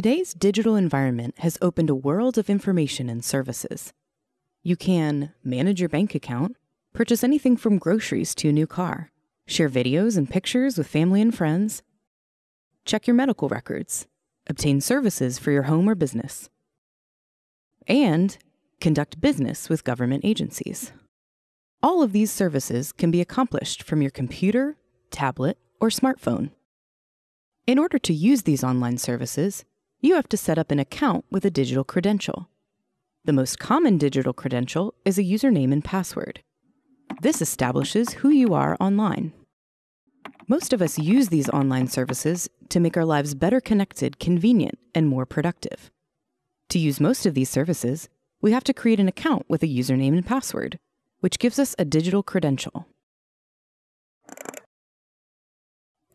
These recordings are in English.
Today's digital environment has opened a world of information and services. You can manage your bank account, purchase anything from groceries to a new car, share videos and pictures with family and friends, check your medical records, obtain services for your home or business, and conduct business with government agencies. All of these services can be accomplished from your computer, tablet, or smartphone. In order to use these online services, you have to set up an account with a digital credential. The most common digital credential is a username and password. This establishes who you are online. Most of us use these online services to make our lives better connected, convenient, and more productive. To use most of these services, we have to create an account with a username and password, which gives us a digital credential.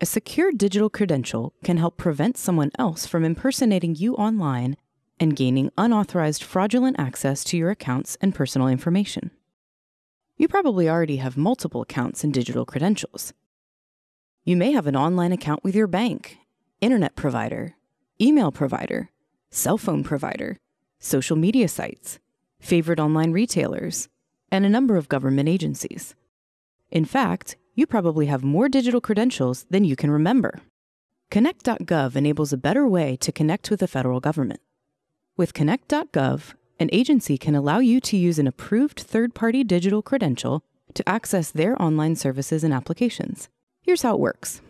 A secure digital credential can help prevent someone else from impersonating you online and gaining unauthorized fraudulent access to your accounts and personal information. You probably already have multiple accounts and digital credentials. You may have an online account with your bank, internet provider, email provider, cell phone provider, social media sites, favorite online retailers, and a number of government agencies. In fact, you probably have more digital credentials than you can remember. Connect.gov enables a better way to connect with the federal government. With Connect.gov, an agency can allow you to use an approved third party digital credential to access their online services and applications. Here's how it works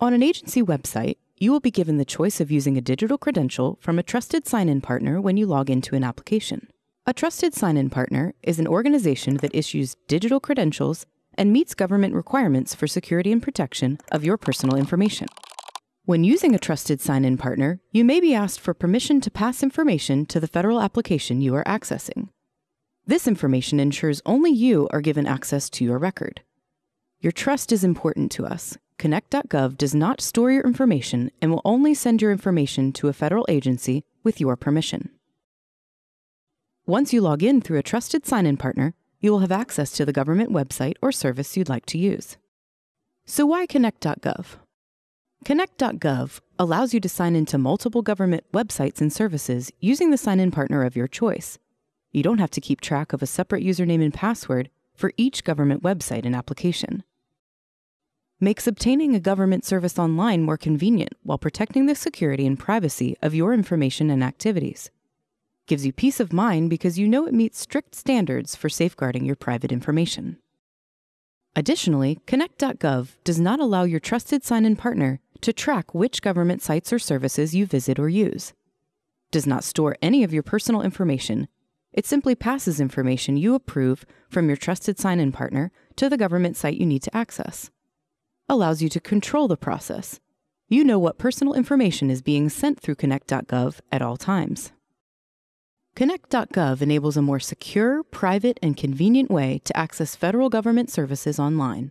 On an agency website, you will be given the choice of using a digital credential from a trusted sign in partner when you log into an application. A trusted sign in partner is an organization that issues digital credentials and meets government requirements for security and protection of your personal information. When using a trusted sign in partner, you may be asked for permission to pass information to the federal application you are accessing. This information ensures only you are given access to your record. Your trust is important to us. Connect.gov does not store your information and will only send your information to a federal agency with your permission. Once you log in through a trusted sign in partner, you will have access to the government website or service you'd like to use. So, why Connect.gov? Connect.gov allows you to sign into multiple government websites and services using the sign in partner of your choice. You don't have to keep track of a separate username and password for each government website and application. Makes obtaining a government service online more convenient while protecting the security and privacy of your information and activities gives you peace of mind because you know it meets strict standards for safeguarding your private information. Additionally, Connect.gov does not allow your trusted sign in partner to track which government sites or services you visit or use. Does not store any of your personal information. It simply passes information you approve from your trusted sign in partner to the government site you need to access. Allows you to control the process. You know what personal information is being sent through Connect.gov at all times. Connect.gov enables a more secure, private, and convenient way to access federal government services online.